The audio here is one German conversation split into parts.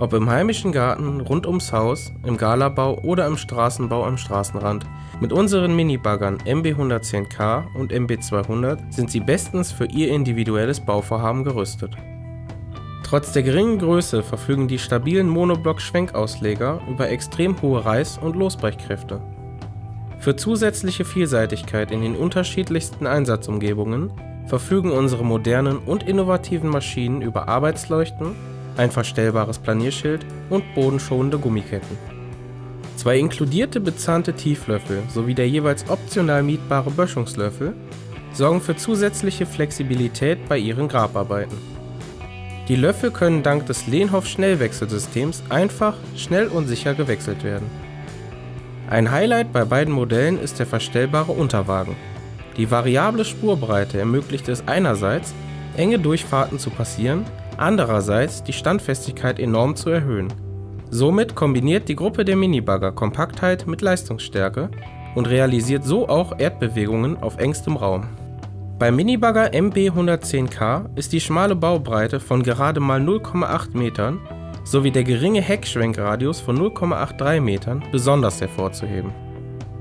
Ob im heimischen Garten, rund ums Haus, im Galabau oder im Straßenbau am Straßenrand, mit unseren Minibaggern MB110K und MB200 sind sie bestens für Ihr individuelles Bauvorhaben gerüstet. Trotz der geringen Größe verfügen die stabilen Monoblock-Schwenkausleger über extrem hohe Reiß- und Losbrechkräfte. Für zusätzliche Vielseitigkeit in den unterschiedlichsten Einsatzumgebungen verfügen unsere modernen und innovativen Maschinen über Arbeitsleuchten, ein verstellbares Planierschild und bodenschonende Gummiketten. Zwei inkludierte bezahnte Tieflöffel sowie der jeweils optional mietbare Böschungslöffel sorgen für zusätzliche Flexibilität bei Ihren Grabarbeiten. Die Löffel können dank des Lehnhoff-Schnellwechselsystems einfach, schnell und sicher gewechselt werden. Ein Highlight bei beiden Modellen ist der verstellbare Unterwagen. Die variable Spurbreite ermöglicht es einerseits, enge Durchfahrten zu passieren, andererseits die Standfestigkeit enorm zu erhöhen. Somit kombiniert die Gruppe der Minibagger Kompaktheit mit Leistungsstärke und realisiert so auch Erdbewegungen auf engstem Raum. Beim Minibagger MB110K ist die schmale Baubbreite von gerade mal 0,8 Metern sowie der geringe Heckschwenkradius von 0,83 Metern besonders hervorzuheben.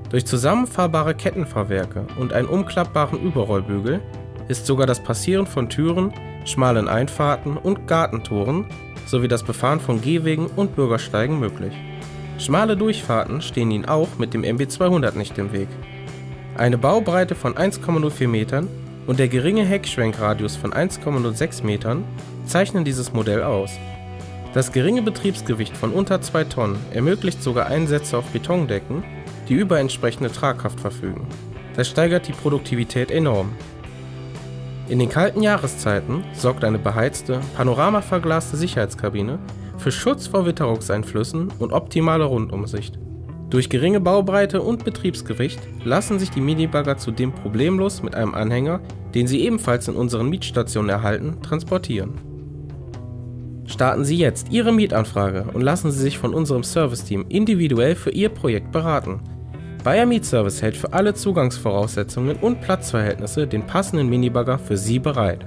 Durch zusammenfahrbare Kettenfahrwerke und einen umklappbaren Überrollbügel ist sogar das Passieren von Türen, schmalen Einfahrten und Gartentoren sowie das Befahren von Gehwegen und Bürgersteigen möglich. Schmale Durchfahrten stehen Ihnen auch mit dem MB200 nicht im Weg. Eine Baubreite von 1,04 Metern und der geringe Heckschwenkradius von 1,06 Metern zeichnen dieses Modell aus. Das geringe Betriebsgewicht von unter 2 Tonnen ermöglicht sogar Einsätze auf Betondecken, die über entsprechende Tragkraft verfügen. Das steigert die Produktivität enorm. In den kalten Jahreszeiten sorgt eine beheizte, panoramaverglaste Sicherheitskabine für Schutz vor Witterungseinflüssen und optimale Rundumsicht. Durch geringe Baubreite und Betriebsgewicht lassen sich die Minibagger zudem problemlos mit einem Anhänger, den Sie ebenfalls in unseren Mietstationen erhalten, transportieren. Starten Sie jetzt Ihre Mietanfrage und lassen Sie sich von unserem Serviceteam individuell für Ihr Projekt beraten. Bayer Mietservice hält für alle Zugangsvoraussetzungen und Platzverhältnisse den passenden Minibagger für Sie bereit.